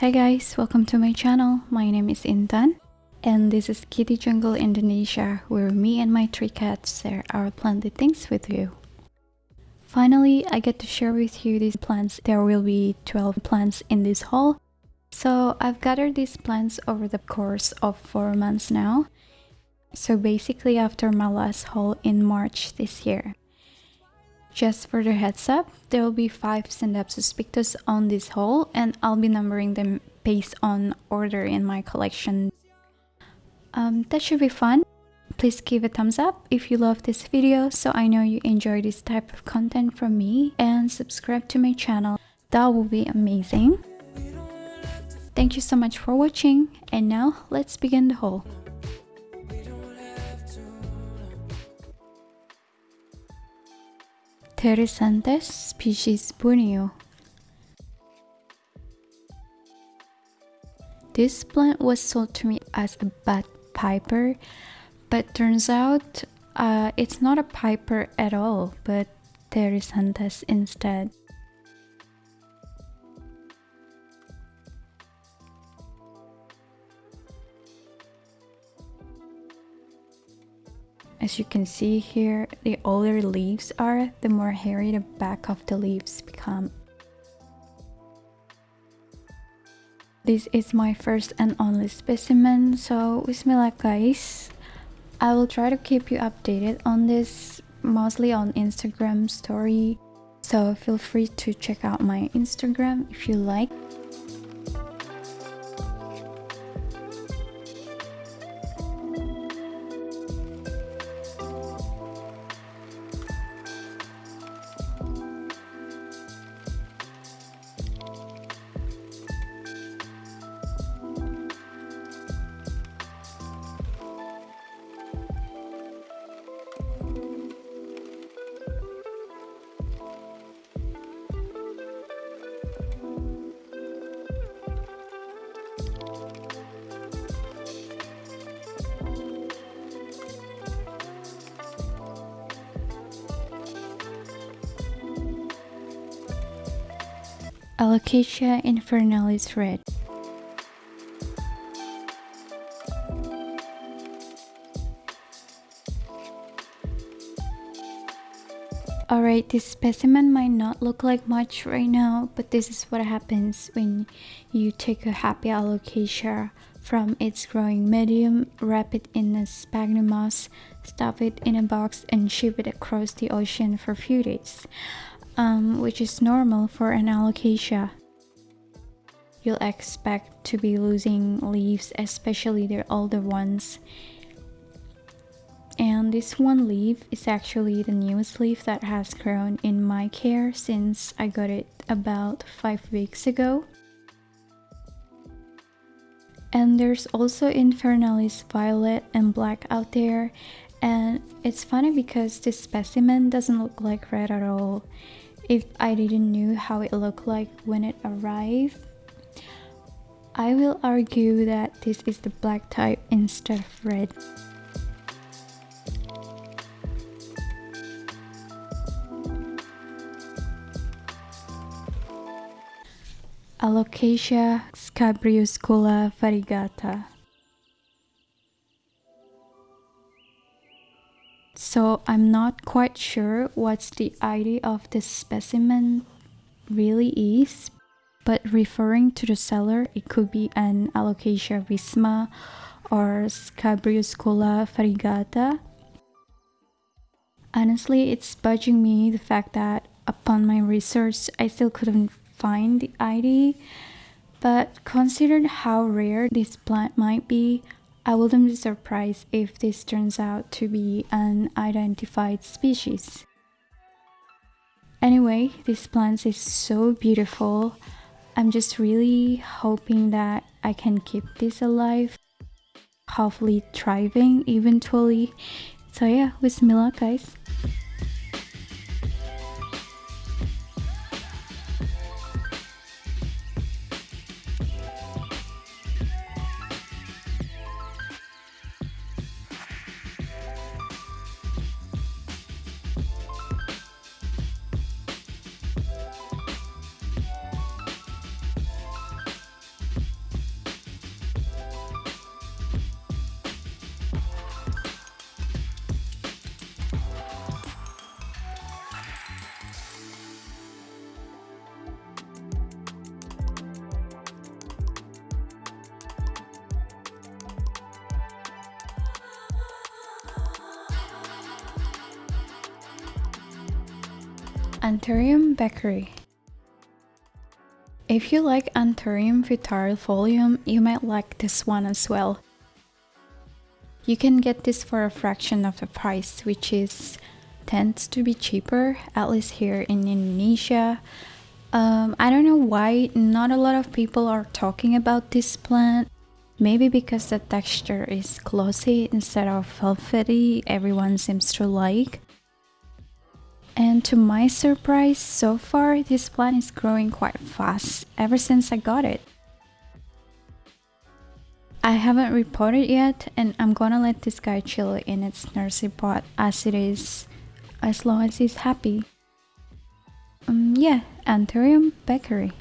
Hey guys, welcome to my channel. My name is Intan and this is Kitty Jungle Indonesia where me and my three cats share our planted things with you. Finally, I get to share with you these plants. There will be 12 plants in this haul. So I've gathered these plants over the course of 4 months now. So basically after my last haul in March this year. Just for the heads up, there will be 5 Scindapsus pictus on this haul and I'll be numbering them based on order in my collection. Um, that should be fun. Please give a thumbs up if you love this video so I know you enjoy this type of content from me and subscribe to my channel. That would be amazing. Thank you so much for watching and now let's begin the haul. Teresantes species Borneo. This plant was sold to me as a bud piper, but turns out uh, it's not a piper at all, but Teresantes instead. As you can see here, the older leaves are, the more hairy the back of the leaves become. This is my first and only specimen, so bismillah guys. I will try to keep you updated on this, mostly on Instagram story. So feel free to check out my Instagram if you like. Alocasia infernalis red. Alright, this specimen might not look like much right now, but this is what happens when you take a happy alocasia from its growing medium, wrap it in a sphagnum moss, stuff it in a box and ship it across the ocean for a few days um, which is normal for an alocasia. You'll expect to be losing leaves, especially the older ones. And this one leaf is actually the newest leaf that has grown in my care since I got it about 5 weeks ago. And there's also Infernalis violet and black out there and it's funny because this specimen doesn't look like red at all if I didn't know how it looked like when it arrived. I will argue that this is the black type instead of red. Alocasia scabriuscula variegata So I'm not quite sure what's the ID of this specimen really is, but referring to the seller, it could be an Alocasia visma or Scabriuscula variegata. Honestly, it's budging me the fact that upon my research, I still couldn't find the ID, but considering how rare this plant might be, I wouldn't be surprised if this turns out to be an identified species. Anyway, this plant is so beautiful. I'm just really hoping that I can keep this alive, hopefully thriving eventually. So yeah, with me luck guys. Anthurium beckeri. If you like Anthurium vittarifolium, you might like this one as well. You can get this for a fraction of the price, which is tends to be cheaper, at least here in Indonesia. Um, I don't know why not a lot of people are talking about this plant. Maybe because the texture is glossy instead of velvety, everyone seems to like. And to my surprise, so far this plant is growing quite fast ever since I got it. I haven't repotted yet and I'm gonna let this guy chill in its nursery pot as it is, as long as he's happy. Um, yeah, Anthurium beckeri.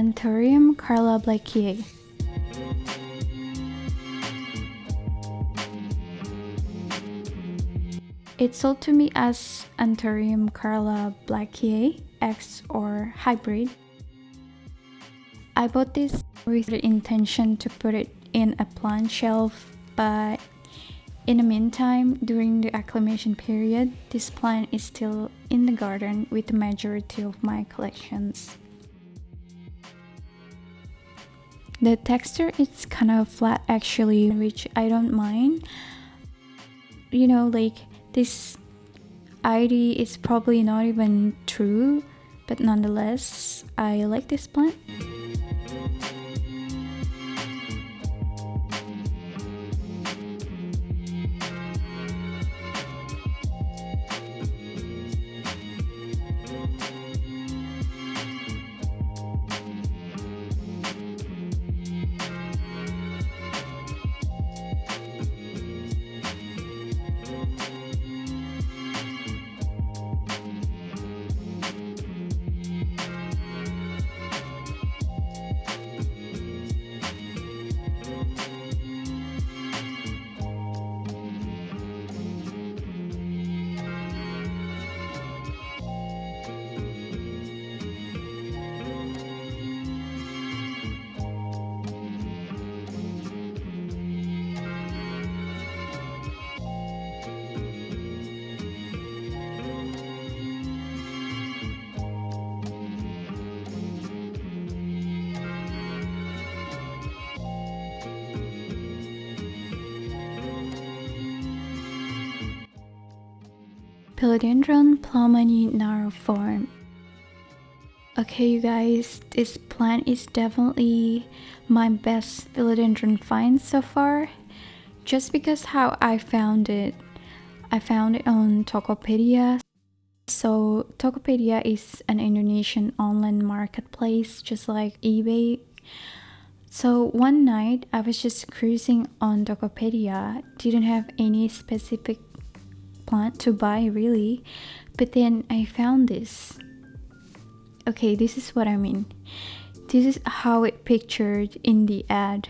Anthurium carlablackii. It's sold to me as Anthurium Carla Blakii X or hybrid. I bought this with the intention to put it in a plant shelf, but in the meantime, during the acclimation period, this plant is still in the garden with the majority of my collections. The texture is kind of flat actually, which I don't mind. You know, like this ID is probably not even true, but nonetheless, I like this plant. Philodendron plowmanii narrow form. Okay you guys, this plant is definitely my best philodendron find so far. Just because how I found it. I found it on Tokopedia. So Tokopedia is an Indonesian online marketplace just like eBay. So one night I was just cruising on Tokopedia, didn't have any specific plant to buy really. But then I found this. Okay this is what I mean. This is how it pictured in the ad.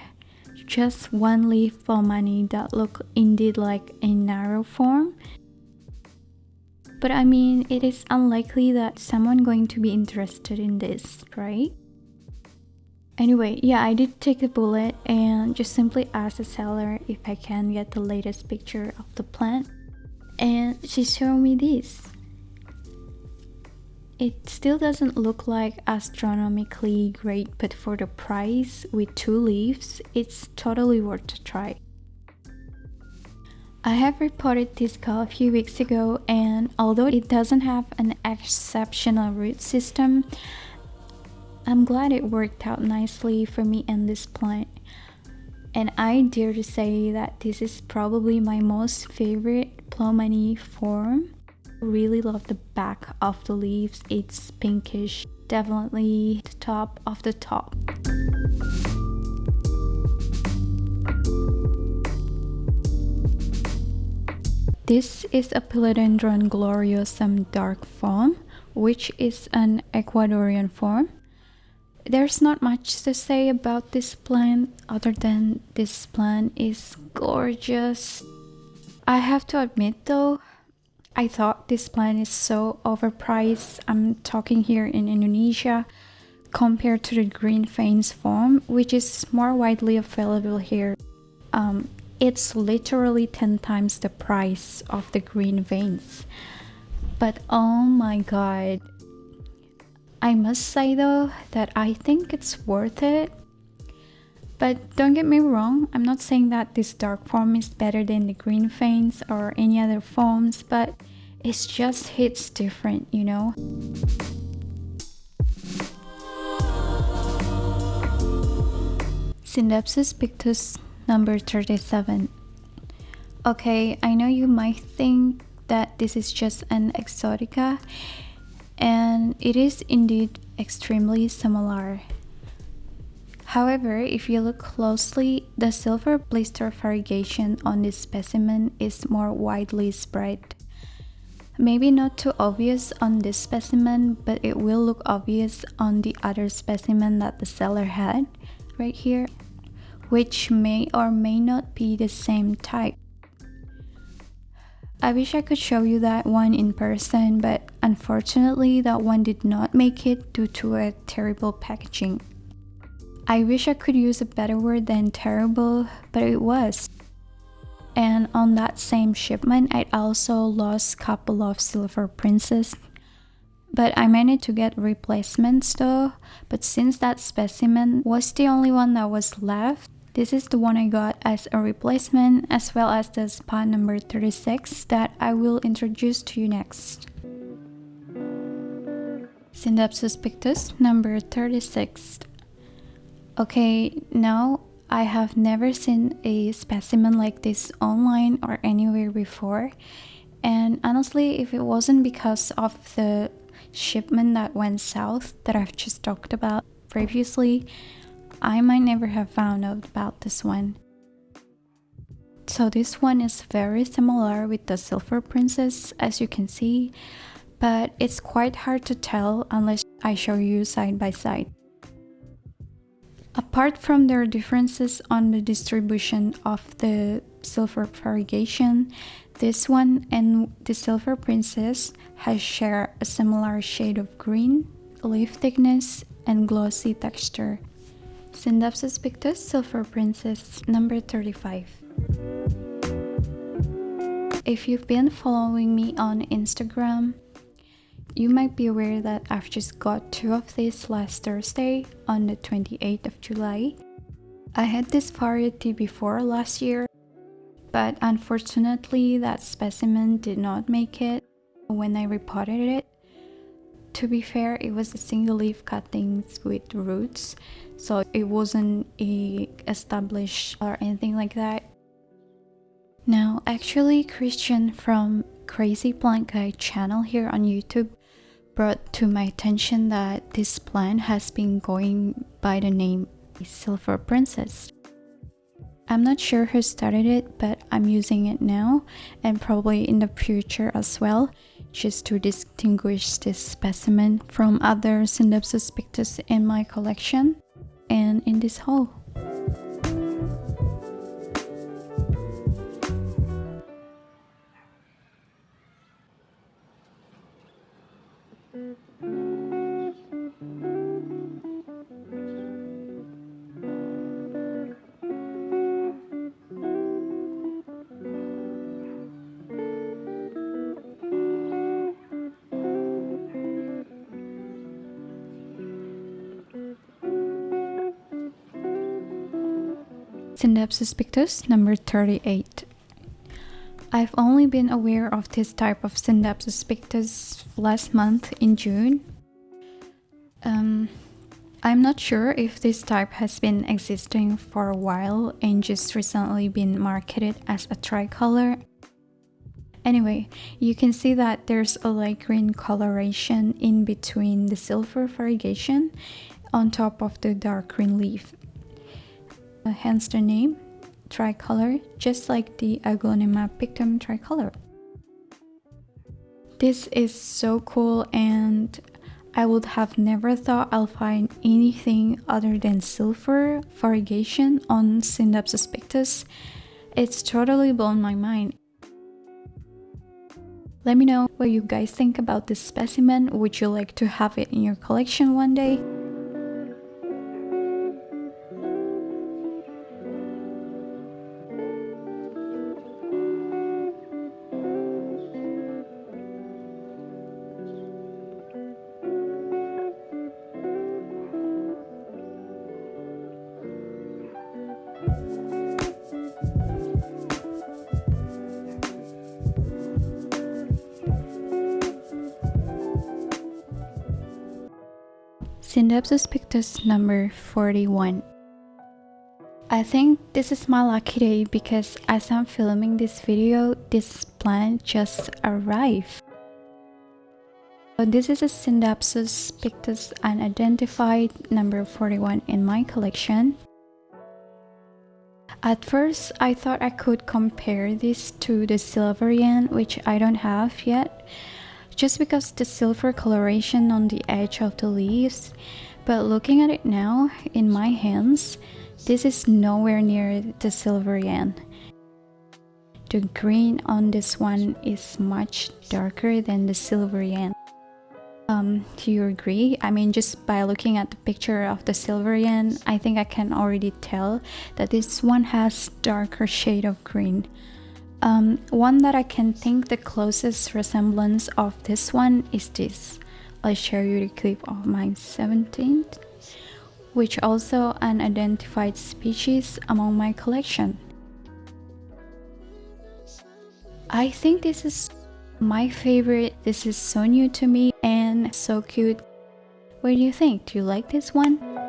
Just one leaf for money that look indeed like a narrow form. But I mean it is unlikely that someone going to be interested in this right? Anyway, yeah, I did take the bullet and just simply asked the seller if I can get the latest picture of the plant and she showed me this. It still doesn't look like astronomically great, but for the price with two leaves, it's totally worth a try. I have reported this call a few weeks ago and although it doesn't have an exceptional root system, I'm glad it worked out nicely for me and this plant. And I dare to say that this is probably my most favorite Plowmanii form. Really love the back of the leaves. It's pinkish. Definitely the top of the top. This is a Philodendron gloriosum dark form, which is an Ecuadorian form. There's not much to say about this plant other than this plant is gorgeous. I have to admit though, I thought this plant is so overpriced. I'm talking here in Indonesia compared to the green veins form, which is more widely available here. Um, it's literally 10 times the price of the green veins. But oh my god. I must say though that I think it's worth it. But don't get me wrong, I'm not saying that this dark form is better than the green veins or any other forms, but it just hits different, you know? Scindapsus pictus number 37. Okay, I know you might think that this is just an exotica, and it is indeed extremely similar. However, if you look closely, the silver blister variegation on this specimen is more widely spread. Maybe not too obvious on this specimen, but it will look obvious on the other specimen that the seller had, right here which may or may not be the same type. I wish I could show you that one in person, but unfortunately that one did not make it due to a terrible packaging. I wish I could use a better word than terrible, but it was. And on that same shipment, I also lost a couple of silver princess. But I managed to get replacements though, but since that specimen was the only one that was left, this is the one I got as a replacement as well as the spot number 36 that I will introduce to you next. Scindapsus pictus number 36. Okay, now I have never seen a specimen like this online or anywhere before and honestly if it wasn't because of the shipment that went south that I've just talked about previously I might never have found out about this one. So this one is very similar with the Silver Princess as you can see, but it's quite hard to tell unless I show you side by side. Apart from their differences on the distribution of the silver variegation, this one and the Silver Princess has share a similar shade of green, leaf thickness, and glossy texture. Scindapsus pictus Silver Princess number 35. If you've been following me on Instagram, you might be aware that I've just got two of these last Thursday on the 28th of July. I had this variety before last year, but unfortunately that specimen did not make it when I repotted it. To be fair, it was a single leaf cuttings with roots, so it wasn't a established or anything like that. Now, actually, Christian from Crazy Plant Guy channel here on YouTube brought to my attention that this plant has been going by the name Silver Princess. I'm not sure who started it, but I'm using it now and probably in the future as well, just to distinguish this specimen from other Scindapsus pictus in my collection and in this hole. Scindapsus pictus number 38. I've only been aware of this type of Scindapsus pictus last month in June. Um, I'm not sure if this type has been existing for a while and just recently been marketed as a tricolor. Anyway, you can see that there's a light green coloration in between the silver variegation on top of the dark green leaf. Uh, hence the name, tricolor, just like the Aglaonema pictum tricolor. This is so cool and I would have never thought I'll find anything other than silver variegation on Scindapsus pictus. It's totally blown my mind. Let me know what you guys think about this specimen. Would you like to have it in your collection one day? Scindapsus pictus number 41. I think this is my lucky day because as I'm filming this video, this plant just arrived. So this is a Scindapsus pictus unidentified number 41 in my collection. At first, I thought I could compare this to the Silvery Ann, which I don't have yet just because the silver coloration on the edge of the leaves but looking at it now in my hands this is nowhere near the Silvery Ann the green on this one is much darker than the Silvery Ann um, do you agree? I mean, just by looking at the picture of the Silvery Ann, I think I can already tell that this one has darker shade of green. Um, one that I can think the closest resemblance of this one is this. I'll show you the clip of my 17th, which also an identified species among my collection. I think this is my favorite. This is so new to me and so cute. What do you think? Do you like this one?